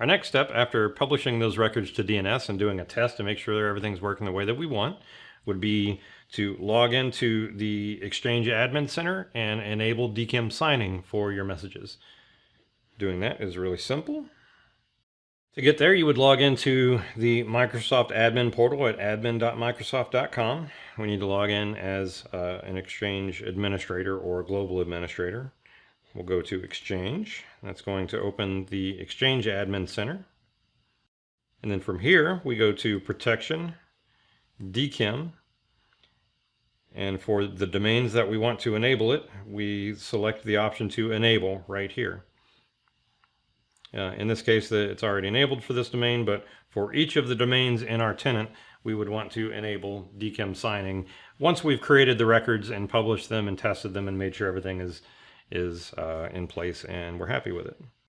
Our next step after publishing those records to DNS and doing a test to make sure that everything's working the way that we want would be to log into the Exchange Admin Center and enable DKIM signing for your messages. Doing that is really simple. To get there, you would log into the Microsoft admin portal at admin.microsoft.com. We need to log in as uh, an Exchange administrator or a global administrator. We'll go to Exchange. That's going to open the Exchange Admin Center. And then from here, we go to Protection, DKIM, and for the domains that we want to enable it, we select the option to enable right here. Uh, in this case, it's already enabled for this domain, but for each of the domains in our tenant, we would want to enable DKIM signing once we've created the records and published them and tested them and made sure everything is, is uh, in place and we're happy with it.